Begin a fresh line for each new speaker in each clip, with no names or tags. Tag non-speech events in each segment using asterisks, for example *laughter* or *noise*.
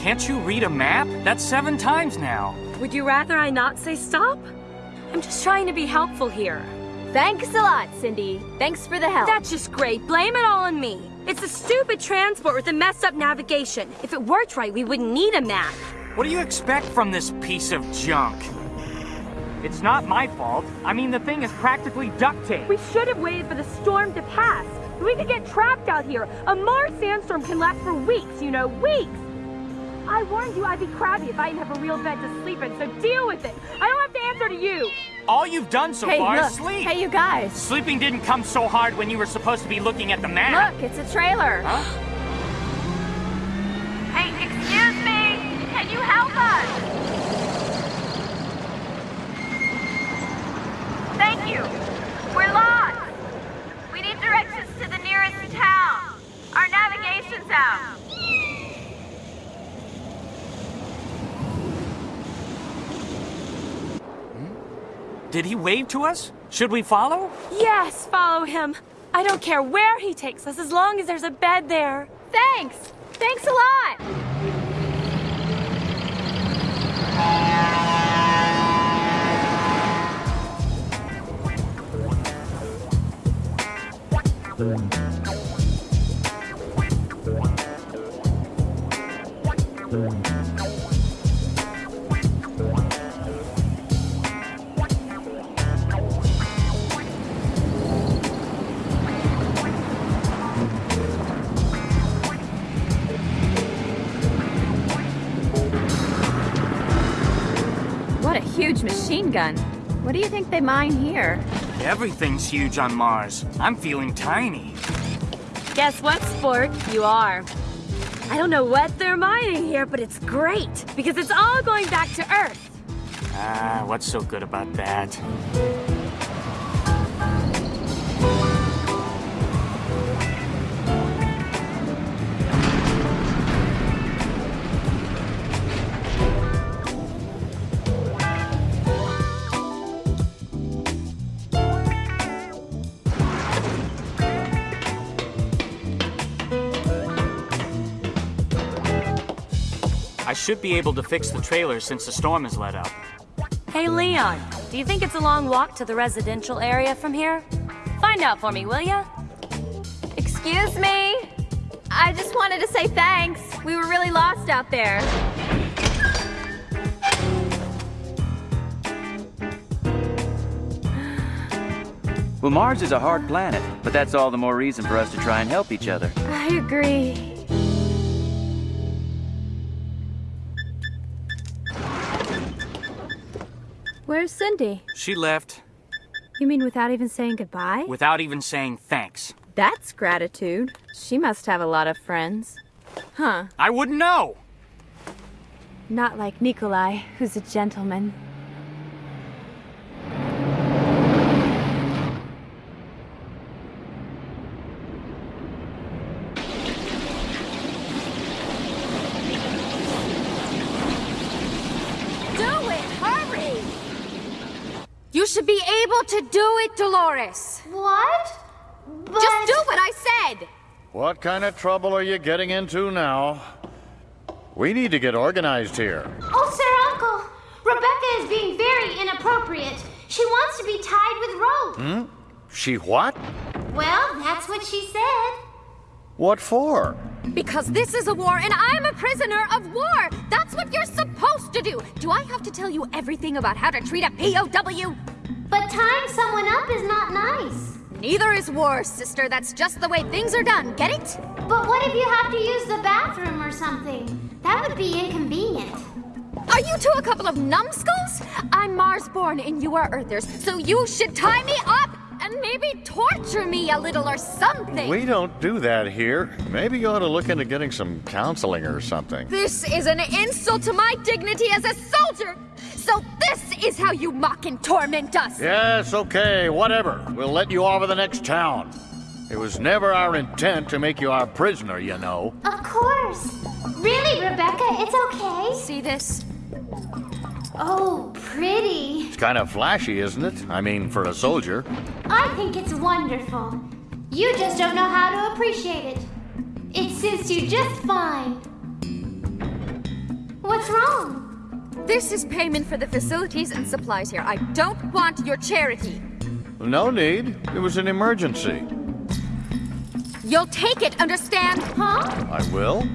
Can't you read a map? That's seven times now.
Would you rather I not say stop? I'm just trying to be helpful here.
Thanks a lot, Cindy. Thanks for the help.
That's just great. Blame it all on me. It's a stupid transport with a messed up navigation. If it worked right, we wouldn't need a map.
What do you expect from this piece of junk? It's not my fault. I mean, the thing is practically duct tape.
We should have waited for the storm to pass. We could get trapped out here. A Mars sandstorm can last for weeks, you know, weeks. I warned you I'd be crabby if I didn't have a real bed to sleep in, so deal with it. I don't have to answer to you.
All you've done so
hey,
far
look.
is sleep.
Hey, you guys.
Sleeping didn't come so hard when you were supposed to be looking at the map.
Look, it's a trailer.
Huh?
Hey, excuse me. Can you help us? Thank you. We're lost. We need directions to the nearest town. Our navigation's out.
Did he wave to us? Should we follow?
Yes, follow him. I don't care where he takes us as long as there's a bed there.
Thanks. Thanks a lot. What huge machine gun. What do you think they mine here?
Everything's huge on Mars. I'm feeling tiny.
Guess what, Sport? You are. I don't know what they're mining here, but it's great because it's all going back to Earth.
Ah, what's so good about that? Should be able to fix the trailer since the storm has let up.
Hey, Leon, do you think it's a long walk to the residential area from here? Find out for me, will ya?
Excuse me? I just wanted to say thanks. We were really lost out there.
Well, Mars is a hard planet, but that's all the more reason for us to try and help each other.
I agree. Where's Cindy?
She left
You mean without even saying goodbye?
without even saying thanks.
That's gratitude. She must have a lot of friends. Huh.
I wouldn't know!
Not like Nikolai, who's a gentleman.
Do it! Hurry! You should be able to do it, Dolores.
What? But...
Just do what I said.
What kind of trouble are you getting into now? We need to get organized here.
Oh, Sir Uncle, Rebecca is being very inappropriate. She wants to be tied with rope.
Hmm? She what?
Well, that's what she said.
What for?
Because this is a war and I'm a prisoner of war. That's what you're supposed to do. Do I have to tell you everything about how to treat a POW?
But tying someone up is not nice.
Neither is war, sister. That's just the way things are done. Get it?
But what if you have to use the bathroom or something? That would be inconvenient.
Are you two a couple of numbskulls? I'm Mars-born and you are Earthers, so you should tie me up and maybe torture me a little or something.
We don't do that here. Maybe you ought to look into getting some counseling or something.
This is an insult to my dignity as a soldier. So this is how you mock and torment us.
Yes, okay, whatever. We'll let you off of the next town. It was never our intent to make you our prisoner, you know.
Of course. Really, Rebecca, it's okay.
See this?
Oh, pretty.
It's kind of flashy, isn't it? I mean, for a soldier.
I think it's wonderful. You just don't know how to appreciate it. It suits you just fine. What's wrong?
This is payment for the facilities and supplies here. I don't want your charity.
No need. It was an emergency.
You'll take it, understand?
Huh?
I will.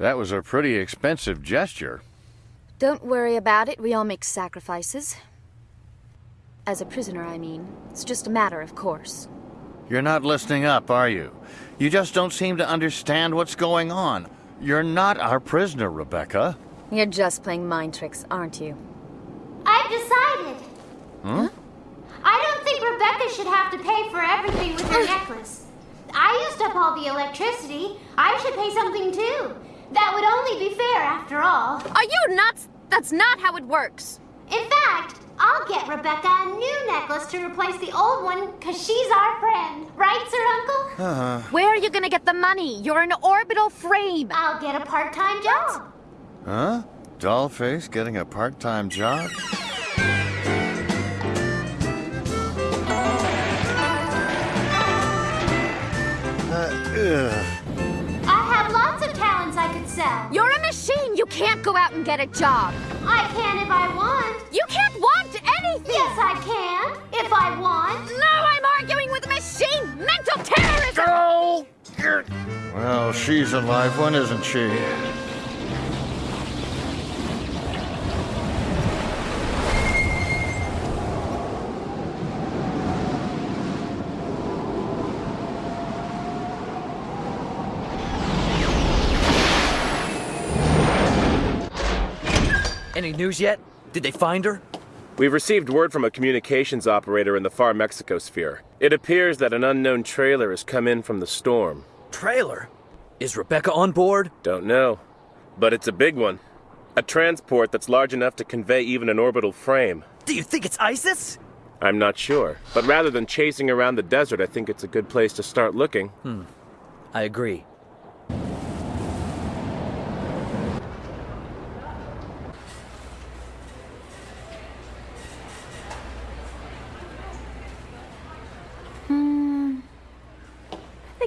That was a pretty expensive gesture.
Don't worry about it. We all make sacrifices. As a prisoner, I mean. It's just a matter of course.
You're not listening up, are you? You just don't seem to understand what's going on. You're not our prisoner, Rebecca.
You're just playing mind tricks, aren't you?
I've decided.
Huh?
I don't think Rebecca should have to pay for everything with her *gasps* necklace. I used up all the electricity. I should pay something too. That would only be fair after all.
Are you nuts? That's not how it works.
In fact, I'll get Rebecca a new necklace to replace the old one because she's our friend. Right, Sir Uncle?
Uh, -huh.
Where are you gonna get the money? You're an orbital frame.
I'll get a part-time job.
huh? Dollface getting a part-time job? Uh, ugh.
Talents I could sell.
You're a machine. You can't go out and get a job.
I can if I want.
You can't want anything.
Yes, I can. If I want.
No, I'm arguing with a machine. Mental terrorism.
Go! Well, she's a live one, isn't she?
Any news yet? Did they find her?
We've received word from a communications operator in the far Mexico sphere. It appears that an unknown trailer has come in from the storm.
Trailer? Is Rebecca on board?
Don't know. But it's a big one. A transport that's large enough to convey even an orbital frame.
Do you think it's ISIS?
I'm not sure. But rather than chasing around the desert, I think it's a good place to start looking.
Hmm. I agree.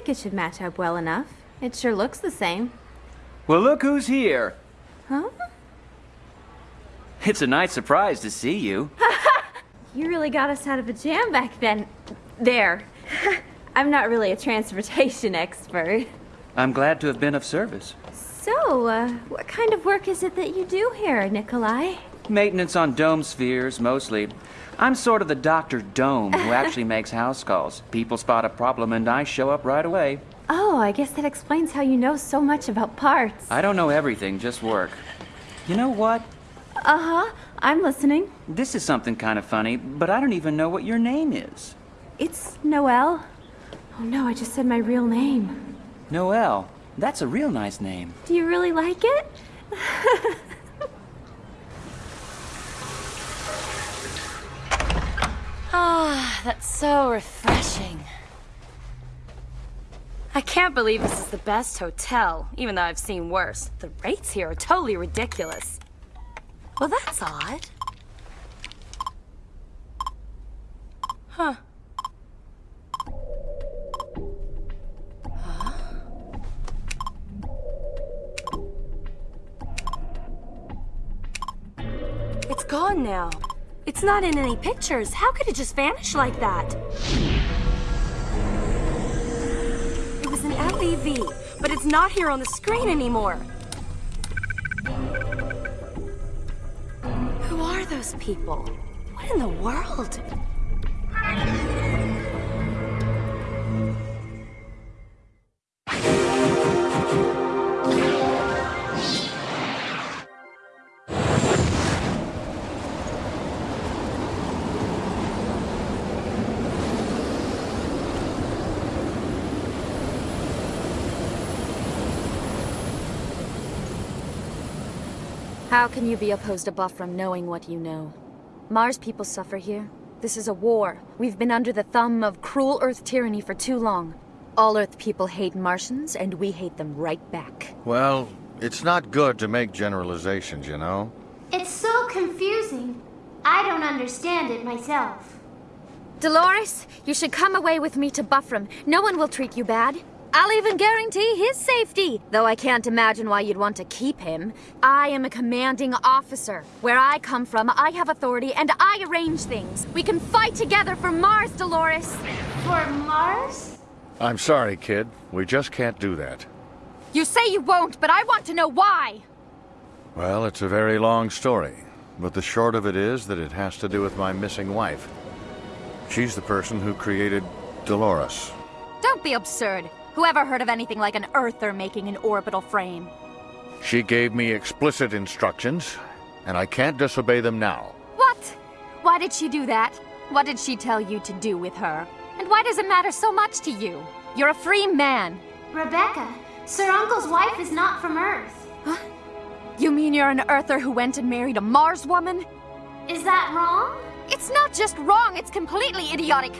Think it should match up well enough. It sure looks the same.
Well, look who's here.
Huh?
It's a nice surprise to see you. *laughs*
You really got us out of a jam back then. There. *laughs* I'm not really a transportation *laughs* expert.
I'm glad to have been of service.
So, uh, what kind of work is it that you do here, Nikolai?
Maintenance on dome spheres, mostly. I'm sort of the Dr. Dome who *laughs* actually makes house calls. People spot a problem and I show up right away.
Oh, I guess that explains how you know so much about parts.
I don't know everything, just work. You know what?
Uh huh. I'm listening.
This is something kind of funny, but I don't even know what your name is.
It's Noelle. Oh no, I just said my real name.
Noelle. That's a real nice name.
Do you really like it? *laughs*
Ah, that's so refreshing. I can't believe this is the best hotel, even though I've seen worse. The rates here are totally ridiculous. Well, that's odd. Huh. Huh? It's gone now. It's not in any pictures. How could it just vanish like that? It was an LEV, but it's not here on the screen anymore. Who are those people? What in the world?
How can you be opposed to Buffram knowing what you know? Mars people suffer here. This is a war. We've been under the thumb of cruel Earth tyranny for too long. All Earth people hate Martians, and we hate them right back.
Well, it's not good to make generalizations, you know.
It's so confusing. I don't understand it myself.
Dolores, you should come away with me to Buffram. No one will treat you bad. I'll even guarantee his safety, though I can't imagine why you'd want to keep him. I am a commanding officer. Where I come from, I have authority and I arrange things. We can fight together for Mars, Dolores.
For Mars?
I'm sorry, kid. We just can't do that.
You say you won't, but I want to know why.
Well, it's a very long story, but the short of it is that it has to do with my missing wife. She's the person who created Dolores.
Don't be absurd. Whoever heard of anything like an Earther making an orbital frame?
She gave me explicit instructions, and I can't disobey them now.
What? Why did she do that? What did she tell you to do with her? And why does it matter so much to you? You're a free man.
Rebecca, Sir Uncle's wife is not from Earth.
You mean you're an Earther who went and married a Mars woman?
Is that wrong?
It's not just wrong, it's completely idiotic.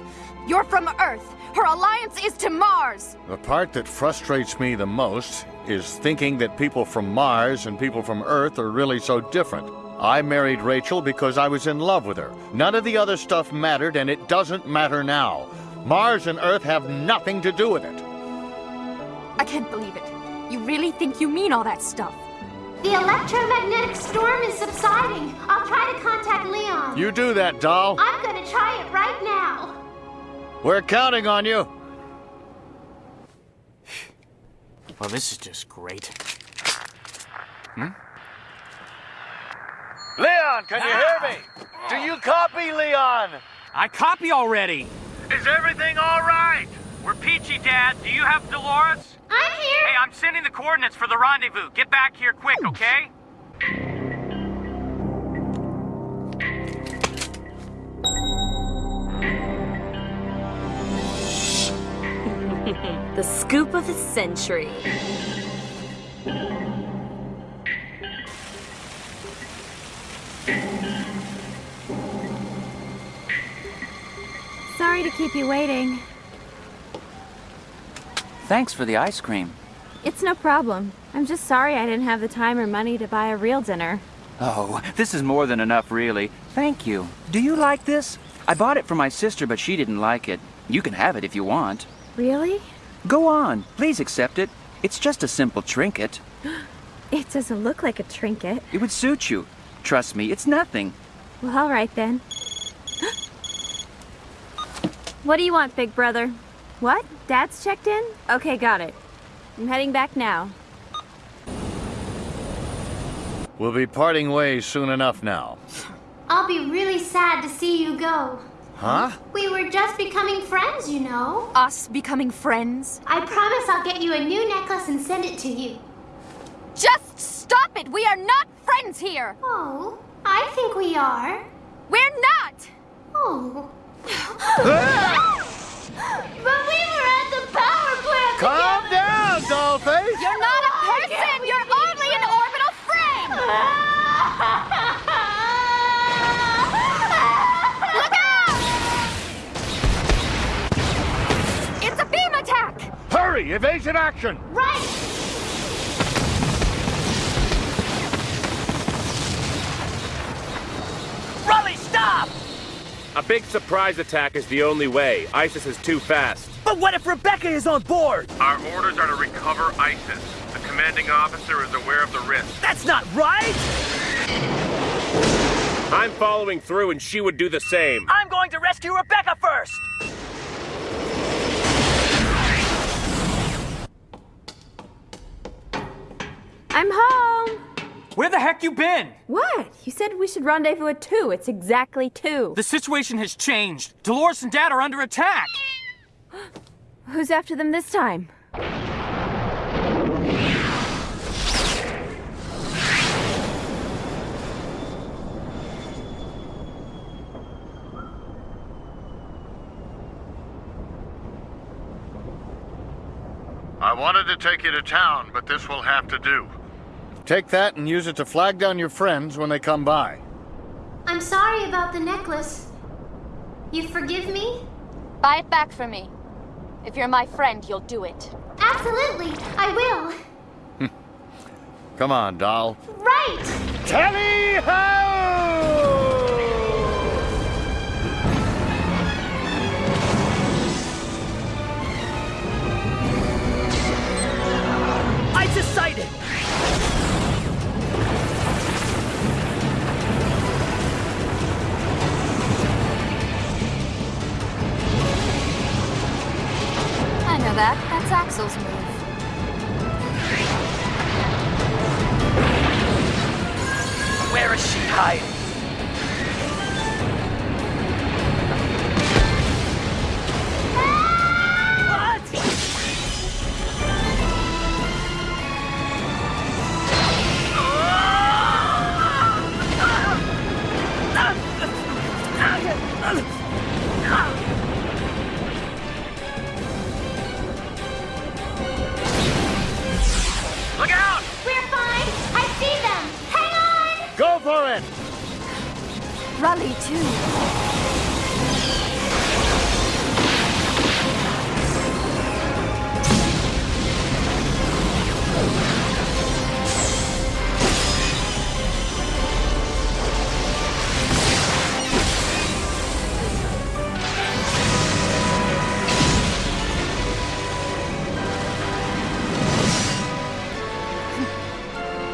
You're from Earth. Her alliance is to Mars.
The part that frustrates me the most is thinking that people from Mars and people from Earth are really so different. I married Rachel because I was in love with her. None of the other stuff mattered, and it doesn't matter now. Mars and Earth have nothing to do with it.
I can't believe it. You really think you mean all that stuff?
The electromagnetic storm is subsiding. I'll try to contact Leon.
You do that, doll.
I'm gonna try it right now.
We're counting on you.
Well, this is just great. Hmm?
Leon, can you hear me? Do you copy, Leon?
I copy already.
Is everything all right?
We're peachy, Dad. Do you have Dolores?
I'm here.
Hey, I'm sending the coordinates for the rendezvous. Get back here quick, okay?
Scoop of the century.
Sorry to keep you waiting.
Thanks for the ice cream.
It's no problem. I'm just sorry I didn't have the time or money to buy a real dinner.
Oh, this is more than enough, really. Thank you. Do you like this? I bought it for my sister, but she didn't like it. You can have it if you want.
Really?
Go on. Please accept it. It's just a simple trinket. *gasps*
It doesn't look like a trinket.
It would suit you. Trust me, it's nothing.
Well, all right then. *gasps* what do you want, big brother? What? Dad's checked in? Okay, got it. I'm heading back now.
We'll be parting ways soon enough now. *laughs*
I'll be really sad to see you go.
Huh?
We were just becoming friends, you know.
Us becoming friends?
I promise I'll get you a new necklace and send it to you.
Just stop it! We are not friends here!
Oh, I think we are.
We're not!
Oh. *laughs*
Hurry! Evasion action!
right.
Raleigh, stop!
A big surprise attack is the only way. ISIS is too fast.
But what if Rebecca is on board?
Our orders are to recover ISIS. The commanding officer is aware of the risk.
That's not right!
I'm following through and she would do the same.
I'm going to rescue Rebecca first!
I'm home!
Where the heck you been?
What? You said we should rendezvous at 2. It's exactly 2.
The situation has changed. Dolores and Dad are under attack. *gasps*
Who's after them this time?
I wanted to take you to town, but this will have to do. Take that and use it to flag down your friends when they come by.
I'm sorry about the necklace. You forgive me?
Buy it back for me. If you're my friend, you'll do it.
Absolutely, I will. *laughs*
Come on, doll.
Right right!
Tally ho!
ISIS sighted!
That. That's Axel's move.
Where is she hiding?
It!
Too. *laughs*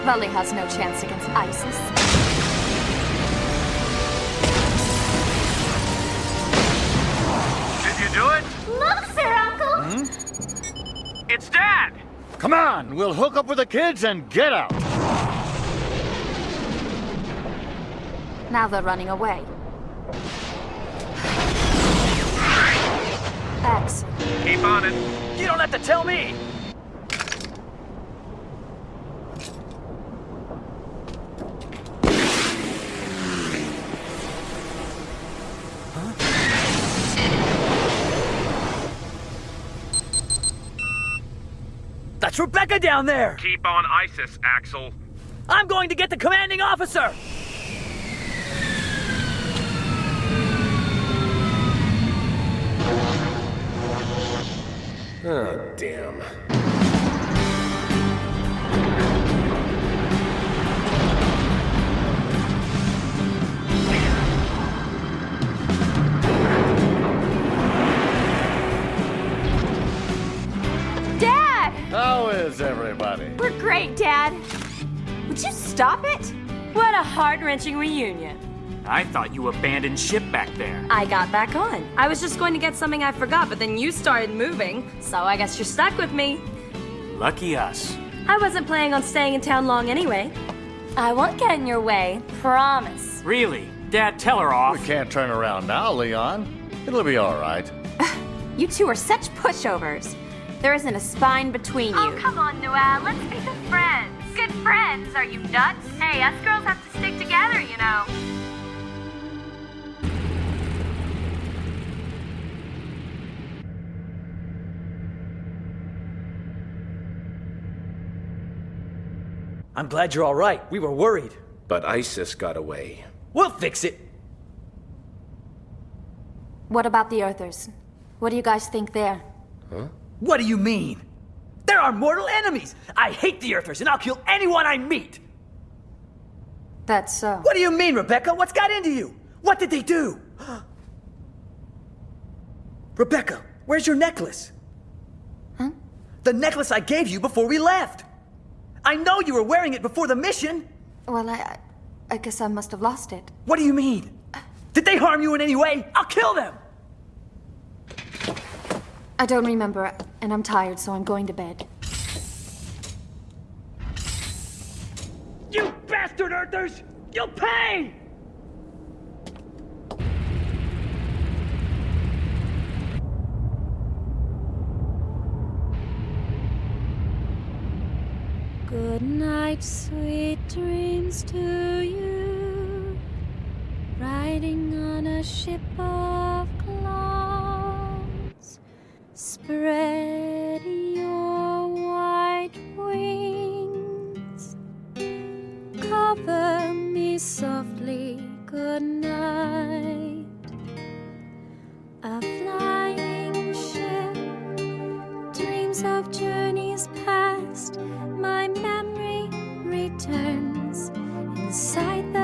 Raleigh has no chance against ISIS.
It's Dad!
Come on, we'll hook up with the kids and get out.
Now they're running away. Axel.
Keep on it.
You don't have to tell me! That's Rebecca down there!
Keep on ISIS, Axel.
I'm going to get the commanding officer!
Oh, damn.
Stop it?
What a heart-wrenching reunion.
I thought you abandoned ship back there.
I got back on. I was just going to get something I forgot, but then you started moving, so I guess you're stuck with me.
Lucky us.
I wasn't planning on staying in town long anyway. I won't get in your way, promise.
Really? Dad, tell her off.
We can't turn around now, Leon. It'll be all right. *laughs*
You two are such pushovers. There isn't a spine between oh, you.
Oh, come on, Noelle. Let's be good friends. Good friends? Are you nuts? Hey, us girls have to stick together, you know.
I'm glad you're all right. We were worried.
But ISIS got away.
We'll fix it.
What about the Earthers? What do you guys think there? Huh?
What do you mean? They're our mortal enemies. I hate the Earthers, and I'll kill anyone I meet.
That's so.
What do you mean, Rebecca? What's got into you? What did they do? *gasps* Rebecca, where's your necklace?
Huh?
The necklace I gave you before we left. I know you were wearing it before the mission.
Well, I, I- I guess I must have lost it.
What do you mean? Did they harm you in any way? I'll kill them!
I don't remember, and I'm tired, so I'm going to bed.
You bastard Earthers! You'll pay!
Good night, sweet dreams to you. Riding on a ship of spread your white wings. Cover me softly, good night. A flying ship, dreams of journeys past, my memory returns inside the